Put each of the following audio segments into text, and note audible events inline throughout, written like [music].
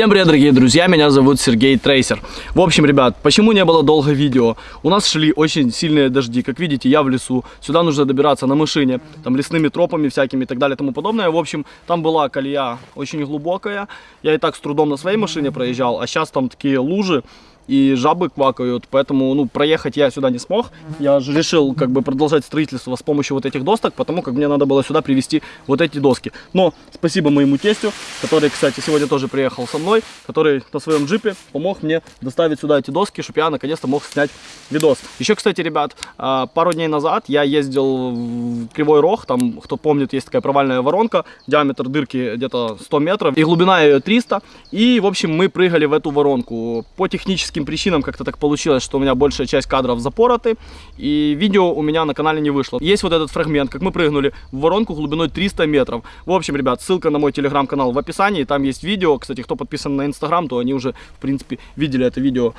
Всем привет, дорогие друзья, меня зовут Сергей Трейсер. В общем, ребят, почему не было долго видео? У нас шли очень сильные дожди, как видите, я в лесу. Сюда нужно добираться на машине, там лесными тропами всякими и так далее и тому подобное. В общем, там была колея очень глубокая. Я и так с трудом на своей машине проезжал, а сейчас там такие лужи и жабы квакают, поэтому, ну, проехать я сюда не смог. Я же решил, как бы, продолжать строительство с помощью вот этих досок, потому как мне надо было сюда привезти вот эти доски. Но спасибо моему тестю, который, кстати, сегодня тоже приехал со мной, который на своем джипе помог мне доставить сюда эти доски, чтобы я наконец-то мог снять видос. Еще, кстати, ребят, а, пару дней назад я ездил в Кривой Рог, там, кто помнит, есть такая провальная воронка, диаметр дырки где-то 100 метров, и глубина ее 300, и, в общем, мы прыгали в эту воронку. По техническим техническим причинам как-то так получилось, что у меня большая часть кадров запороты, и видео у меня на канале не вышло. Есть вот этот фрагмент, как мы прыгнули в воронку глубиной 300 метров. В общем, ребят, ссылка на мой телеграм-канал в описании, там есть видео. Кстати, кто подписан на инстаграм, то они уже, в принципе, видели это видео.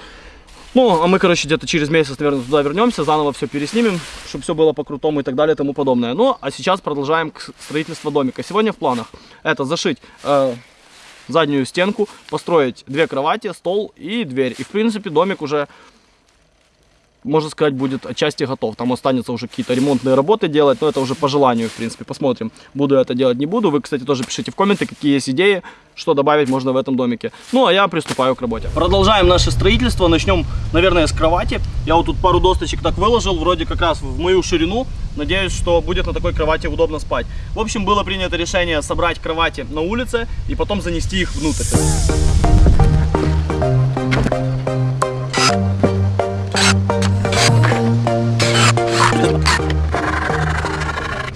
Ну, а мы, короче, где-то через месяц, наверное, туда вернемся, заново все переснимем, чтобы все было по-крутому и так далее и тому подобное. Ну, а сейчас продолжаем строительство домика. Сегодня в планах это зашить э, заднюю стенку, построить две кровати, стол и дверь. И в принципе домик уже можно сказать, будет отчасти готов. Там останется уже какие-то ремонтные работы делать, но это уже по желанию, в принципе. Посмотрим, буду это делать, не буду. Вы, кстати, тоже пишите в комменты, какие есть идеи, что добавить можно в этом домике. Ну, а я приступаю к работе. Продолжаем наше строительство. Начнем, наверное, с кровати. Я вот тут пару досточек так выложил, вроде как раз в мою ширину. Надеюсь, что будет на такой кровати удобно спать. В общем, было принято решение собрать кровати на улице и потом занести их внутрь.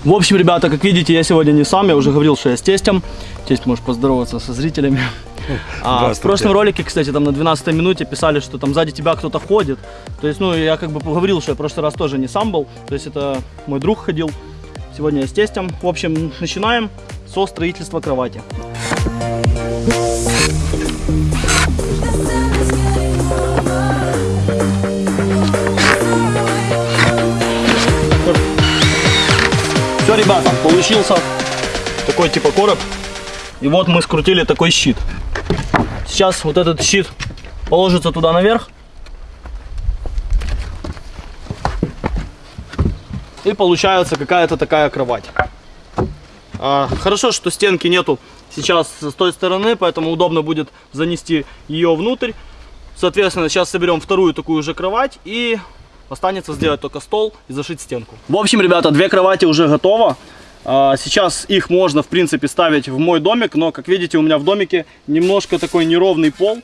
В общем, ребята, как видите, я сегодня не сам, я уже говорил, что я с тестем. Тесть, можешь поздороваться со зрителями. А, в прошлом ролике, кстати, там на 12 минуте писали, что там сзади тебя кто-то ходит. То есть, ну, я как бы поговорил, что я в прошлый раз тоже не сам был. То есть, это мой друг ходил. Сегодня я с тестем. В общем, начинаем со строительства кровати. Все, ребята, получился такой типа короб. И вот мы скрутили такой щит. Сейчас вот этот щит положится туда наверх. И получается какая-то такая кровать. А, хорошо, что стенки нету сейчас с той стороны, поэтому удобно будет занести ее внутрь. Соответственно, сейчас соберем вторую такую же кровать и Останется сделать только стол и зашить стенку. В общем, ребята, две кровати уже готово. А, сейчас их можно, в принципе, ставить в мой домик, но, как видите, у меня в домике немножко такой неровный пол.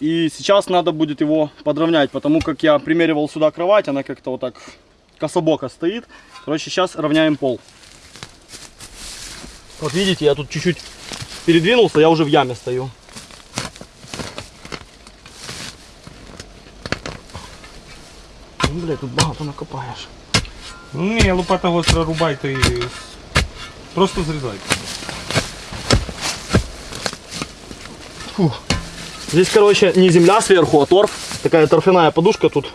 И сейчас надо будет его подровнять, потому как я примеривал сюда кровать, она как-то вот так кособоко стоит. Короче, сейчас равняем пол. Вот видите, я тут чуть-чуть передвинулся, я уже в яме стою. Ну, блядь, тут багато накопаєш. Ну ні, лопата гостра рубай, то і просто зрізай. Фух. Здесь, короче, не земля сверху, а торф. Такая торфяная подушка тут.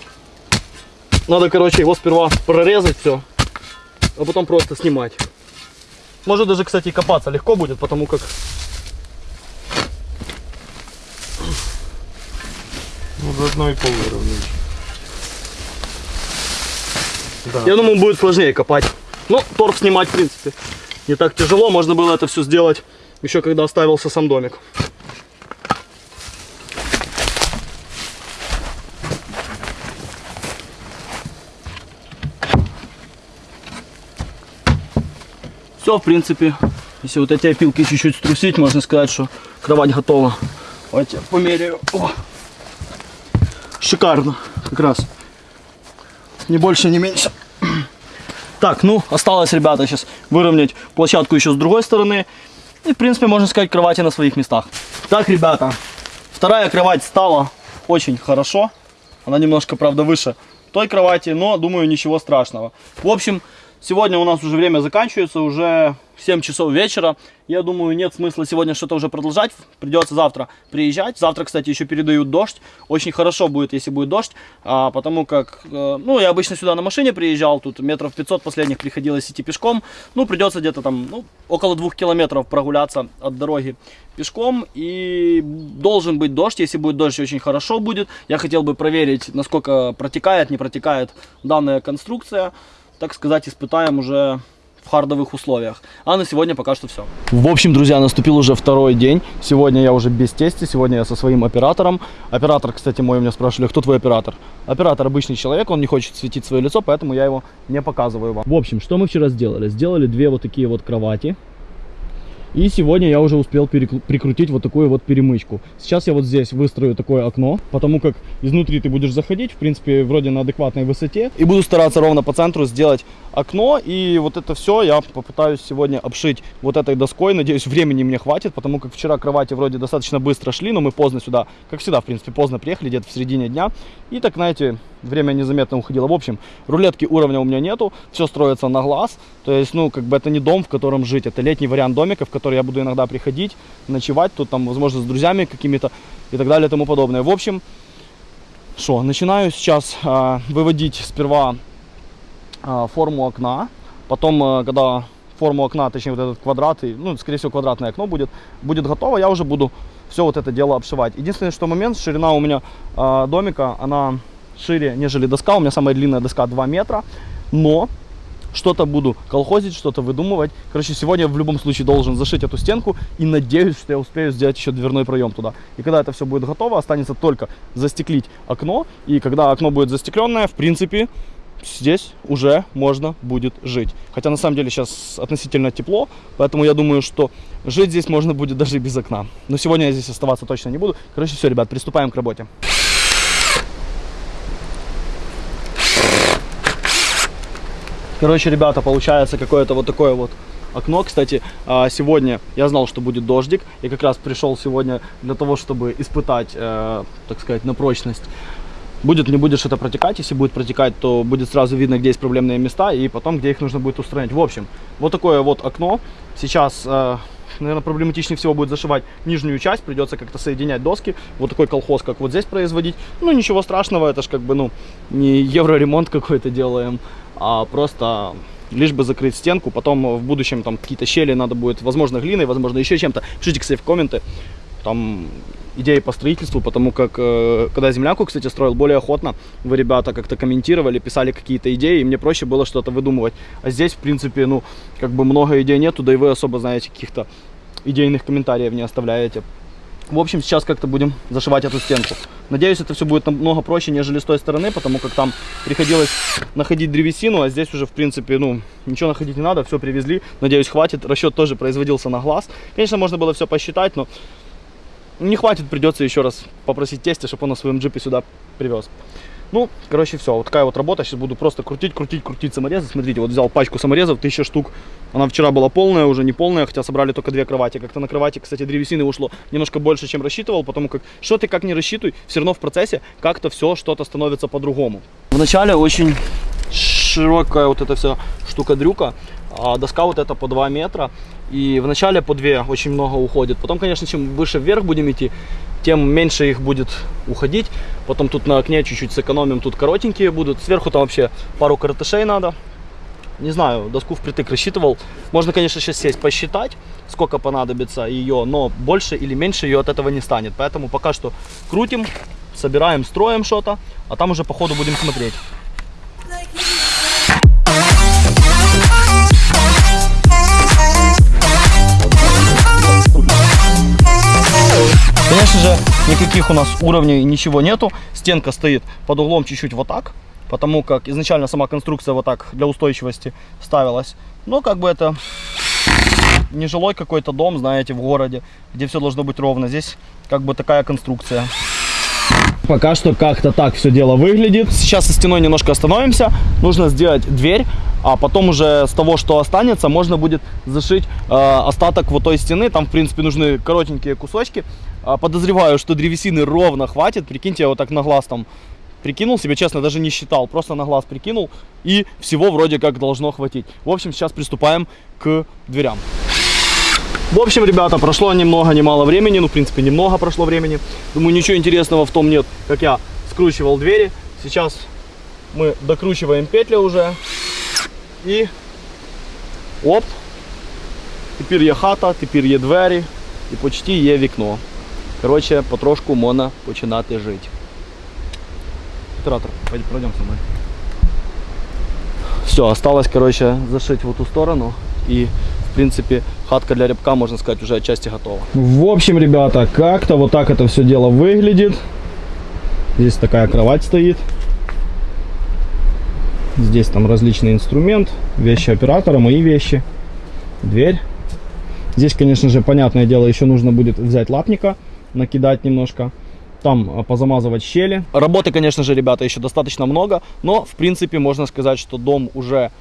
Надо, короче, его сперва прорезать все, а потом просто снимать. Может даже, кстати, копаться легко будет, потому как... Ну, заодно и пол выровнять. Да. Я думаю, будет сложнее копать. Ну, торф снимать, в принципе, не так тяжело. Можно было это все сделать еще когда оставился сам домик. Все, в принципе, если вот эти опилки чуть-чуть струсить, можно сказать, что кровать готова. Давайте померяю. О! Шикарно, как раз. Ни больше, ни меньше. Так, ну, осталось, ребята, сейчас выровнять площадку еще с другой стороны. И, в принципе, можно сказать, кровати на своих местах. Так, ребята, вторая кровать стала очень хорошо. Она немножко, правда, выше той кровати, но, думаю, ничего страшного. В общем, Сегодня у нас уже время заканчивается, уже 7 часов вечера. Я думаю, нет смысла сегодня что-то уже продолжать. Придется завтра приезжать. Завтра, кстати, еще передают дождь. Очень хорошо будет, если будет дождь. А, потому как, э, ну, я обычно сюда на машине приезжал. Тут метров 500 последних приходилось идти пешком. Ну, придется где-то там, ну, около двух километров прогуляться от дороги пешком. И должен быть дождь. Если будет дождь, очень хорошо будет. Я хотел бы проверить, насколько протекает, не протекает данная конструкция. Так сказать, испытаем уже в хардовых условиях. А на сегодня пока что все. В общем, друзья, наступил уже второй день. Сегодня я уже без тести, сегодня я со своим оператором. Оператор, кстати, мой, меня спрашивали, кто твой оператор? Оператор обычный человек, он не хочет светить свое лицо, поэтому я его не показываю вам. В общем, что мы вчера сделали? Сделали две вот такие вот кровати. И сегодня я уже успел прикрутить вот такую вот перемычку. Сейчас я вот здесь выстрою такое окно, потому как изнутри ты будешь заходить, в принципе, вроде на адекватной высоте. И буду стараться ровно по центру сделать окно. И вот это все я попытаюсь сегодня обшить вот этой доской. Надеюсь, времени мне хватит, потому как вчера кровати вроде достаточно быстро шли, но мы поздно сюда, как всегда, в принципе, поздно приехали, где-то в середине дня. И так, знаете, время незаметно уходило. В общем, рулетки уровня у меня нету, все строится на глаз. То есть, ну, как бы это не дом, в котором жить, это летний вариант домика, в который я буду иногда приходить, ночевать, тут там, возможно, с друзьями какими-то и так далее и тому подобное. В общем, что, начинаю сейчас а, выводить сперва а, форму окна, потом, а, когда форму окна, точнее вот этот квадрат, и, ну, скорее всего, квадратное окно будет, будет готово, я уже буду все вот это дело обшивать. Единственное, что момент, ширина у меня а, домика, она шире, нежели доска, у меня самая длинная доска 2 метра, но что-то буду колхозить, что-то выдумывать. Короче, сегодня в любом случае должен зашить эту стенку и надеюсь, что я успею сделать еще дверной проем туда. И когда это все будет готово, останется только застеклить окно. И когда окно будет застекленное, в принципе, здесь уже можно будет жить. Хотя на самом деле сейчас относительно тепло, поэтому я думаю, что жить здесь можно будет даже без окна. Но сегодня я здесь оставаться точно не буду. Короче, все, ребят, приступаем к работе. Короче, ребята, получается какое-то вот такое вот окно. Кстати, а, сегодня я знал, что будет дождик. И как раз пришел сегодня для того, чтобы испытать, э, так сказать, на прочность. Будет, не будет что-то протекать. Если будет протекать, то будет сразу видно, где есть проблемные места. И потом, где их нужно будет устранить. В общем, вот такое вот окно. Сейчас... Наверное, проблематичнее всего будет зашивать нижнюю часть, придется как-то соединять доски. Вот такой колхоз, как вот здесь производить. Ну, ничего страшного, это ж как бы, ну, не евроремонт [laughs] какой-то делаем, а просто лишь бы закрыть стенку. Потом в будущем там какие-то щели надо будет, возможно, глиной, возможно, еще чем-то. Пишите, кстати, в комменты, там идеи по строительству, потому как э, когда землянку, кстати, строил более охотно, вы, ребята, как-то комментировали, писали какие-то идеи, и мне проще было что-то выдумывать. А здесь, в принципе, ну, как бы много идей нету, да и вы особо, знаете, каких-то идейных комментариев не оставляете. В общем, сейчас как-то будем зашивать эту стенку. Надеюсь, это все будет намного проще, нежели с той стороны, потому как там приходилось находить древесину, а здесь уже, в принципе, ну, ничего находить не надо, все привезли. Надеюсь, хватит. Расчет тоже производился на глаз. Конечно, можно было все посчитать, но не хватит, придется еще раз попросить тестя, чтобы он на своем джипе сюда привез. Ну, короче, все. Вот такая вот работа. Сейчас буду просто крутить, крутить, крутить саморезы. Смотрите, вот взял пачку саморезов, тысяча штук. Она вчера была полная, уже не полная, хотя собрали только две кровати. Как-то на кровати, кстати, древесины ушло немножко больше, чем рассчитывал, потому как что ты как не рассчитывай, все равно в процессе как-то все что-то становится по-другому. Вначале очень широкая вот эта вся штука-дрюка. А доска вот эта по 2 метра. И вначале по 2 очень много уходит. Потом, конечно, чем выше вверх будем идти, тем меньше их будет уходить. Потом тут на окне чуть-чуть сэкономим, тут коротенькие будут. Сверху там вообще пару коротышей надо. Не знаю, доску впритык рассчитывал. Можно, конечно, сейчас сесть посчитать, сколько понадобится ее, но больше или меньше ее от этого не станет. Поэтому пока что крутим, собираем, строим что-то, а там уже по ходу будем смотреть. Конечно же, никаких у нас уровней ничего нету. Стенка стоит под углом чуть-чуть вот так, потому как изначально сама конструкция вот так для устойчивости ставилась. Но как бы это не жилой какой-то дом, знаете, в городе, где все должно быть ровно. Здесь как бы такая конструкция. Пока что как-то так все дело выглядит. Сейчас со стеной немножко остановимся. Нужно сделать дверь, а потом уже с того, что останется, можно будет зашить э, остаток вот той стены. Там, в принципе, нужны коротенькие кусочки. А, подозреваю, что древесины ровно хватит. Прикиньте, я вот так на глаз там прикинул себе, честно, даже не считал, просто на глаз прикинул, и всего вроде как должно хватить. В общем, сейчас приступаем к дверям. В общем, ребята, прошло ни много ни мало времени, ну, в принципе, немного прошло времени. Думаю, ничего интересного в том нет, как я скручивал двери. Сейчас мы докручиваем петли уже. І оп. Тепер є хата, тепер є двері і почти є вікно. Коротше, потрошку можна починати жити. Оператор, пойди, пройдем со мной. Все, осталось, короче, зашить в эту сторону. И, в принципе, хатка для рябка, можно сказать, уже отчасти готова. В общем, ребята, как-то вот так это все дело выглядит. Здесь такая кровать стоит. Здесь там различный инструмент, вещи оператора, мои вещи, дверь. Здесь, конечно же, понятное дело, еще нужно будет взять лапника, накидать немножко. Там а, позамазывать щели. Работы, конечно же, ребята, еще достаточно много, но, в принципе, можно сказать, что дом уже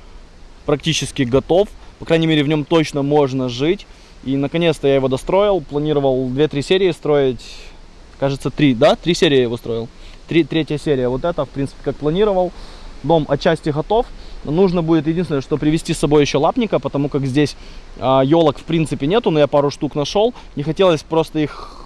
практически готов. По крайней мере, в нем точно можно жить. И, наконец-то, я его достроил. Планировал 2-3 серии строить. Кажется, 3, да? 3 серии я его строил. Три, третья серия. Вот это, в принципе, как планировал. Дом отчасти готов. Нужно будет единственное, что привезти с собой еще лапника, потому как здесь а, елок в принципе нету, но я пару штук нашел. Не хотелось просто их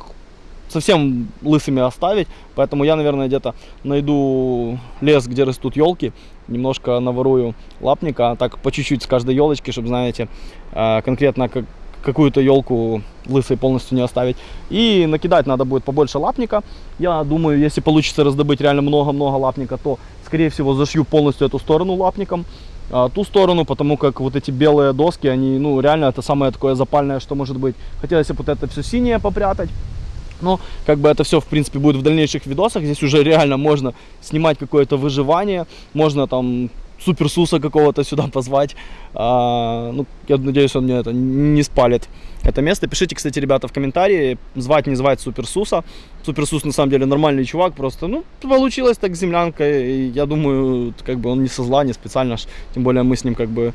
совсем лысыми оставить, поэтому я, наверное, где-то найду лес, где растут елки, немножко наворую лапника, так по чуть-чуть с каждой елочки, чтобы, знаете, а, конкретно как какую-то елку лысой полностью не оставить. И накидать надо будет побольше лапника. Я думаю, если получится раздобыть реально много-много лапника, то, скорее всего, зашью полностью эту сторону лапником. А, ту сторону, потому как вот эти белые доски, они, ну, реально это самое такое запальное, что может быть. Хотелось бы вот это все синее попрятать. Но как бы это все, в принципе, будет в дальнейших видосах. Здесь уже реально можно снимать какое-то выживание. Можно там суперсуса какого-то сюда позвать. А, ну, я надеюсь, он мне это не спалит это место. Пишите, кстати, ребята, в комментарии, звать, не звать суперсуса. Суперсус, на самом деле, нормальный чувак, просто, ну, получилось так землянка. И я думаю, как бы он не со зла, не специально, тем более мы с ним как бы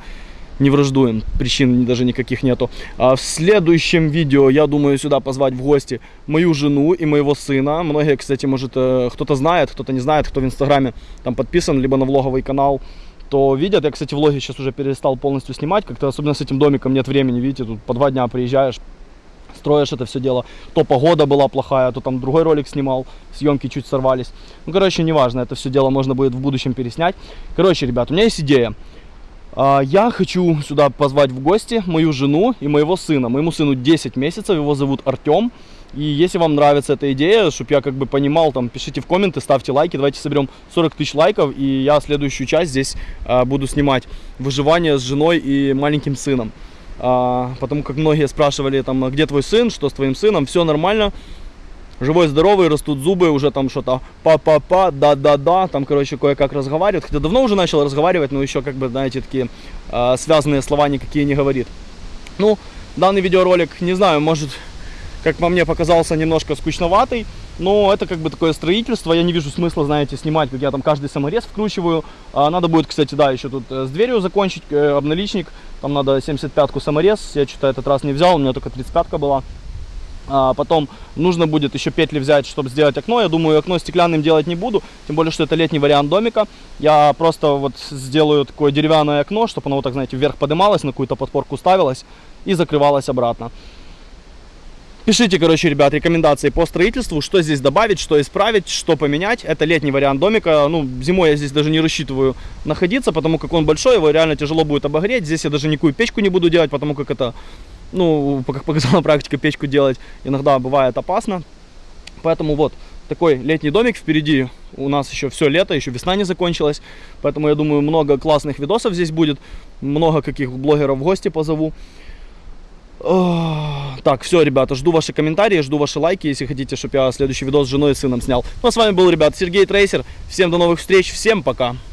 не враждуем, причин даже никаких нету. А в следующем видео я думаю сюда позвать в гости мою жену и моего сына. Многие, кстати, может э, кто-то знает, кто-то не знает, кто в инстаграме там подписан, либо на влоговый канал то видят. Я, кстати, влоги сейчас уже перестал полностью снимать, как-то особенно с этим домиком нет времени, видите, тут по два дня приезжаешь, строишь это все дело. То погода была плохая, то там другой ролик снимал, съемки чуть сорвались. Ну, короче, неважно, это все дело можно будет в будущем переснять. Короче, ребят, у меня есть идея. А, я хочу сюда позвать в гости мою жену и моего сына. Моему сыну 10 месяцев, его зовут Артем. И если вам нравится эта идея, чтобы я как бы понимал, там, пишите в комменты, ставьте лайки. Давайте соберем 40 тысяч лайков, и я следующую часть здесь а, буду снимать выживание с женой и маленьким сыном. А, потому как многие спрашивали, там, «А где твой сын, что с твоим сыном, все нормально. Живой, здоровый, растут зубы, уже там что-то па-па-па, да-да-да, там, короче, кое-как разговаривает. Хотя давно уже начал разговаривать, но еще, как бы, знаете, такие э, связанные слова никакие не говорит. Ну, данный видеоролик, не знаю, может как по мне, показался немножко скучноватый. Но это как бы такое строительство. Я не вижу смысла, знаете, снимать, как я там каждый саморез вкручиваю. А надо будет, кстати, да, еще тут э, с дверью закончить, э, обналичник. Там надо 75-ку саморез. Я что-то этот раз не взял, у меня только 35-ка была. А потом нужно будет еще петли взять, чтобы сделать окно. Я думаю, окно стеклянным делать не буду, тем более, что это летний вариант домика. Я просто вот сделаю такое деревянное окно, чтобы оно вот так, знаете, вверх поднималось, на какую-то подпорку ставилось и закрывалось обратно. Пишите, короче, ребят, рекомендации по строительству, что здесь добавить, что исправить, что поменять. Это летний вариант домика. Ну, зимой я здесь даже не рассчитываю находиться, потому как он большой, его реально тяжело будет обогреть. Здесь я даже никакую печку не буду делать, потому как это, ну, как показала практика, печку делать иногда бывает опасно. Поэтому вот, такой летний домик впереди. У нас еще все лето, еще весна не закончилась. Поэтому я думаю, много классных видосов здесь будет. Много каких блогеров в гости позову. Так, все, ребята, жду ваши комментарии, жду ваши лайки, если хотите, чтобы я следующий видос с женой и сыном снял. Ну, а с вами был, ребят, Сергей Трейсер. Всем до новых встреч, всем пока.